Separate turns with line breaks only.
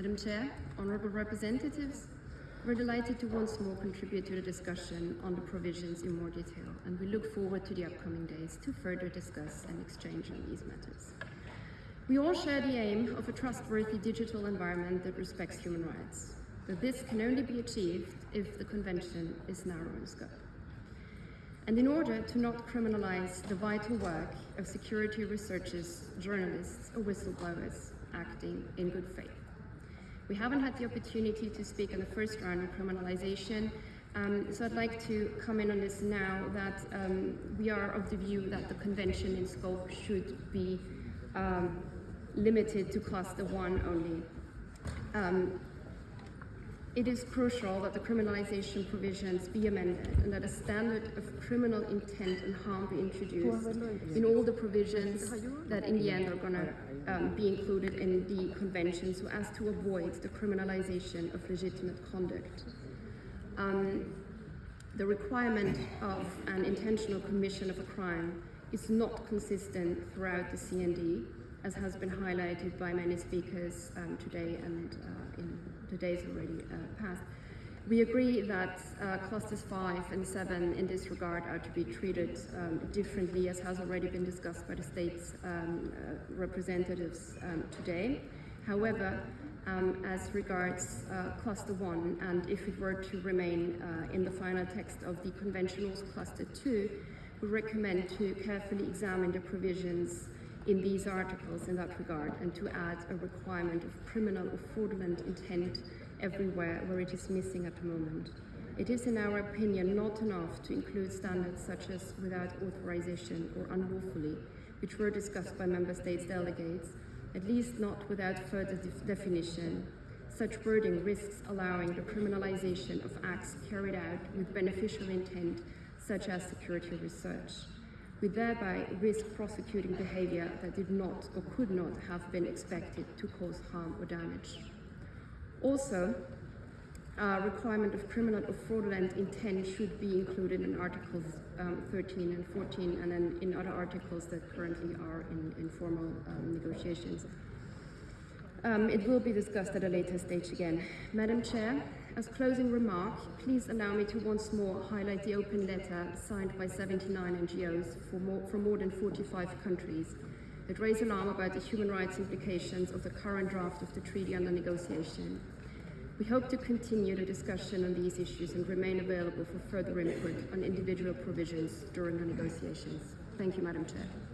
Madam Chair, honourable representatives, we're delighted to once more contribute to the discussion on the provisions in more detail, and we look forward to the upcoming days to further discuss and exchange on these matters. We all share the aim of a trustworthy digital environment that respects human rights, but this can only be achieved if the Convention is narrow in scope. And in order to not criminalize the vital work of security researchers, journalists, or whistleblowers acting in good faith. We haven't had the opportunity to speak in the first round on criminalization, um, so I'd like to come in on this now that um, we are of the view that the convention in scope should be um, limited to cluster one only. It is crucial that the criminalization provisions be amended and that a standard of criminal intent and harm be introduced in all the provisions that in the end are going to um, be included in the convention so as to avoid the criminalization of legitimate conduct. Um, the requirement of an intentional commission of a crime is not consistent throughout the CND, as has been highlighted by many speakers um, today and uh, in the days already uh, passed. We agree that uh, clusters 5 and 7 in this regard are to be treated um, differently as has already been discussed by the state's um, uh, representatives um, today. However, um, as regards uh, cluster 1 and if it were to remain uh, in the final text of the conventionals cluster 2, we recommend to carefully examine the provisions in these articles in that regard and to add a requirement of criminal or fraudulent intent everywhere where it is missing at the moment. It is in our opinion not enough to include standards such as without authorization or unlawfully, which were discussed by member states delegates, at least not without further def definition. Such wording risks allowing the criminalization of acts carried out with beneficial intent, such as security research. We thereby risk prosecuting behavior that did not or could not have been expected to cause harm or damage. Also, a requirement of criminal or fraudulent intent should be included in Articles um, 13 and 14 and then in other articles that currently are in, informal um, negotiations. Um, it will be discussed at a later stage again. Madam Chair, as closing remark, please allow me to once more highlight the open letter signed by 79 NGOs more, from more than 45 countries that raise alarm about the human rights implications of the current draft of the treaty under negotiation. We hope to continue the discussion on these issues and remain available for further input on individual provisions during the negotiations. Thank you, Madam Chair.